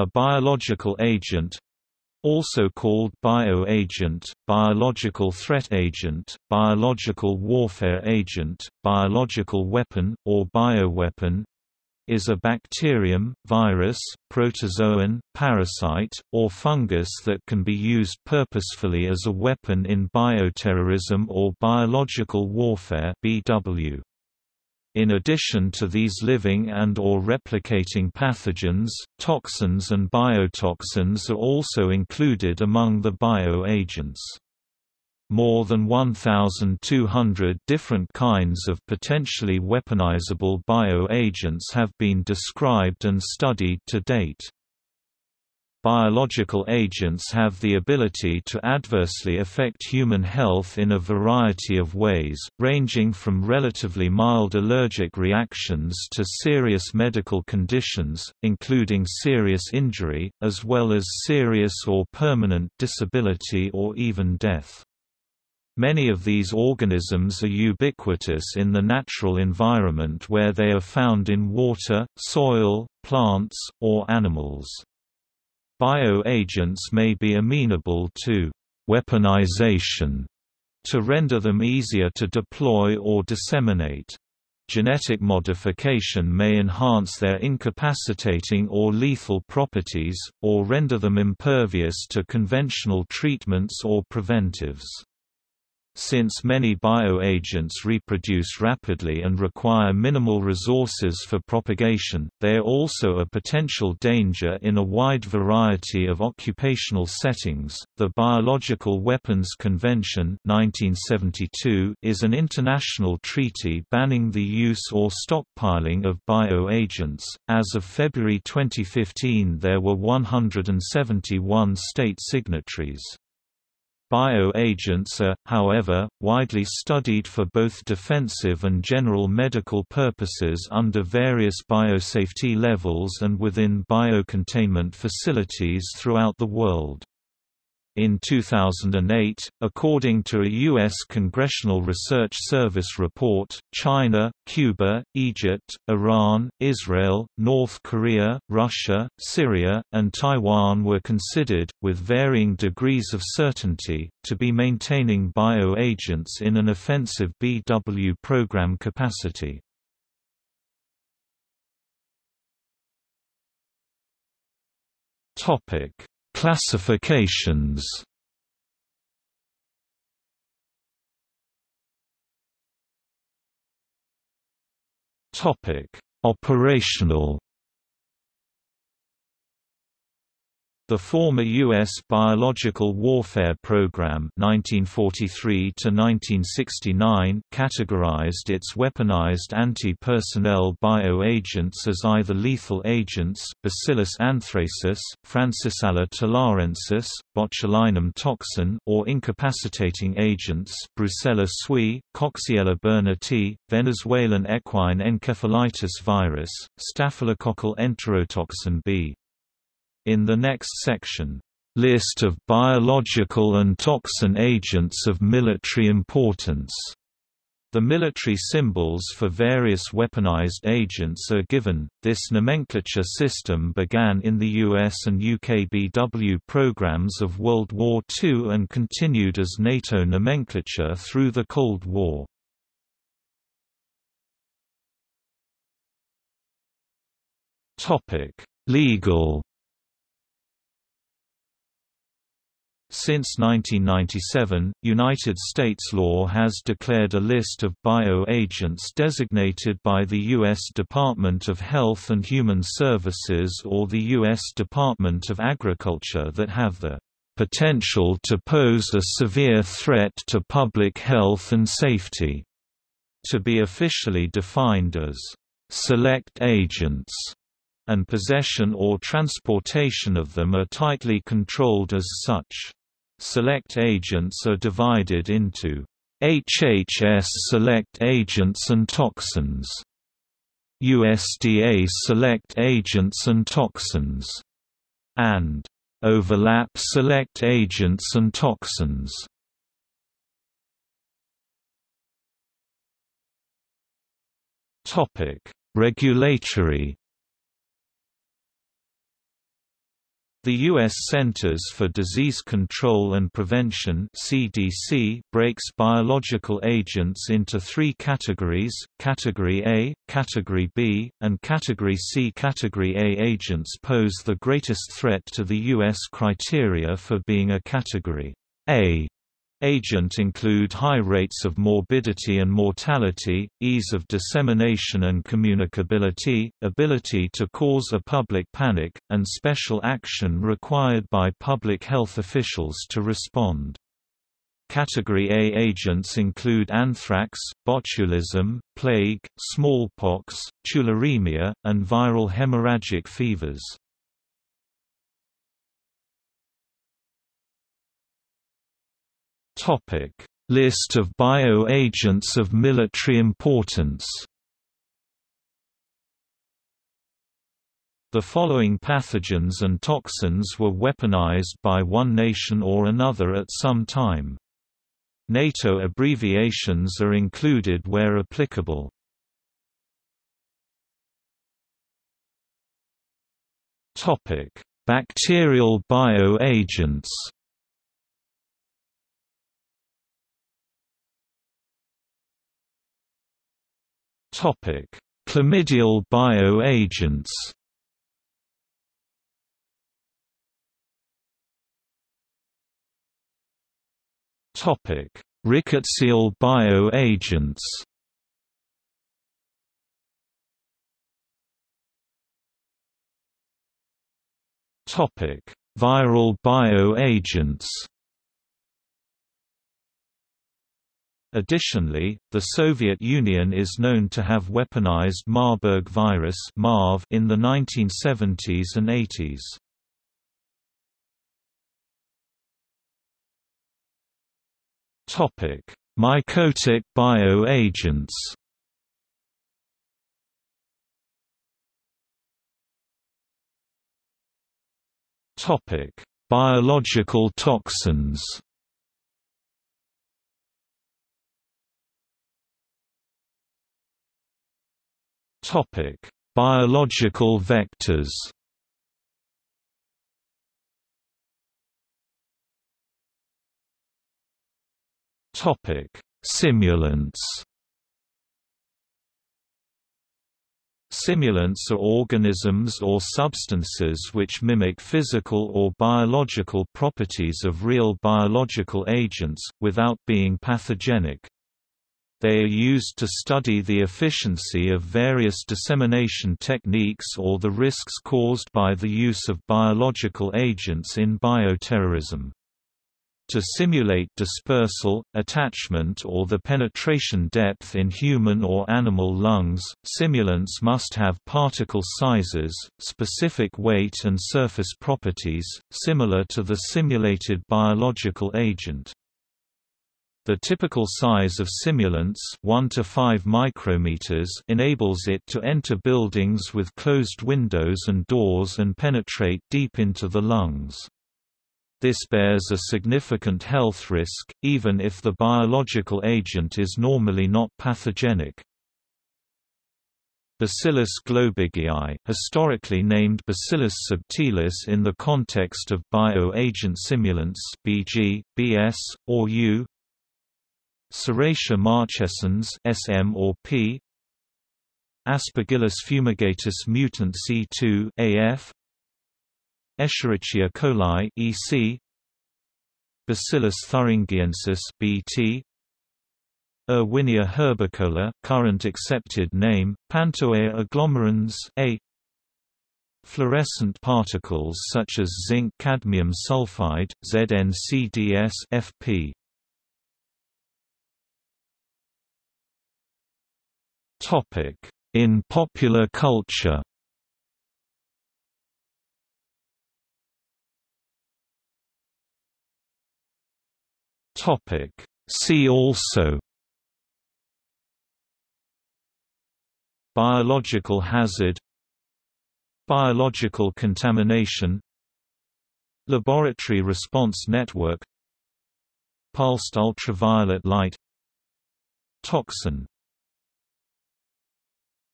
A biological agent also called bioagent, biological threat agent, biological warfare agent, biological weapon, or bioweapon is a bacterium, virus, protozoan, parasite, or fungus that can be used purposefully as a weapon in bioterrorism or biological warfare BW. In addition to these living and or replicating pathogens, toxins and biotoxins are also included among the bioagents. More than 1,200 different kinds of potentially weaponizable bioagents have been described and studied to date. Biological agents have the ability to adversely affect human health in a variety of ways, ranging from relatively mild allergic reactions to serious medical conditions, including serious injury, as well as serious or permanent disability or even death. Many of these organisms are ubiquitous in the natural environment where they are found in water, soil, plants, or animals. Bioagents may be amenable to weaponization to render them easier to deploy or disseminate. Genetic modification may enhance their incapacitating or lethal properties, or render them impervious to conventional treatments or preventives. Since many bioagents reproduce rapidly and require minimal resources for propagation, they are also a potential danger in a wide variety of occupational settings. The Biological Weapons Convention 1972 is an international treaty banning the use or stockpiling of bioagents. As of February 2015, there were 171 state signatories. Bioagents are, however, widely studied for both defensive and general medical purposes under various biosafety levels and within biocontainment facilities throughout the world. In 2008, according to a U.S. Congressional Research Service report, China, Cuba, Egypt, Iran, Israel, North Korea, Russia, Syria, and Taiwan were considered, with varying degrees of certainty, to be maintaining bioagents in an offensive BW program capacity. Topic Classifications. Operational The former U.S. Biological Warfare Program 1943 categorized its weaponized anti-personnel bioagents as either lethal agents Bacillus anthracis, Francisella tularensis, botulinum toxin or incapacitating agents Brucella suis, Coxiella burnetii, Venezuelan equine encephalitis virus, staphylococcal enterotoxin B. In the next section, "...list of biological and toxin agents of military importance." The military symbols for various weaponized agents are given. This nomenclature system began in the US and UK BW programs of World War II and continued as NATO nomenclature through the Cold War. Topic: Legal Since 1997, United States law has declared a list of bioagents designated by the U.S. Department of Health and Human Services or the U.S. Department of Agriculture that have the potential to pose a severe threat to public health and safety, to be officially defined as select agents and possession or transportation of them are tightly controlled as such. Select agents are divided into HHS select agents and toxins, USDA select agents and toxins, and overlap select agents and toxins. Topic: Regulatory The U.S. Centers for Disease Control and Prevention (CDC) breaks biological agents into three categories: Category A, Category B, and Category C. Category A agents pose the greatest threat to the U.S. criteria for being a Category A Agent include high rates of morbidity and mortality, ease of dissemination and communicability, ability to cause a public panic, and special action required by public health officials to respond. Category A agents include anthrax, botulism, plague, smallpox, tularemia, and viral hemorrhagic fevers. Topic: List of bioagents of military importance. The following pathogens and toxins were weaponized by one nation or another at some time. NATO abbreviations are included where applicable. Topic: Bacterial bioagents. Topic: Chlamydial bioagents. Topic: Rickettsial bioagents. Topic: Viral bioagents. Additionally, the Soviet Union is known to have weaponized Marburg virus (MARV) in the 1970s and 80s. Topic: Mycotic bioagents. Topic: Biological toxins. Biological vectors. Topic: Simulants. Simulants are organisms or substances which mimic physical or biological properties of real biological agents, without being pathogenic. They are used to study the efficiency of various dissemination techniques or the risks caused by the use of biological agents in bioterrorism. To simulate dispersal, attachment or the penetration depth in human or animal lungs, simulants must have particle sizes, specific weight and surface properties, similar to the simulated biological agent. The typical size of simulants 1 to 5 micrometers enables it to enter buildings with closed windows and doors and penetrate deep into the lungs. This bears a significant health risk, even if the biological agent is normally not pathogenic. Bacillus globigii, historically named Bacillus subtilis in the context of bioagent simulants (BG, BS, or U), Serratia marcescens SM or P Aspergillus fumigatus mutant C2 AF Escherichia coli EC Bacillus thuringiensis BT Erwinia herbicola current accepted name Pantoea agglomerans A Fluorescent particles such as zinc cadmium sulfide ZnCDS FP Topic: In popular culture. Topic: See also Biological hazard Biological contamination Laboratory response network Pulsed ultraviolet light Toxin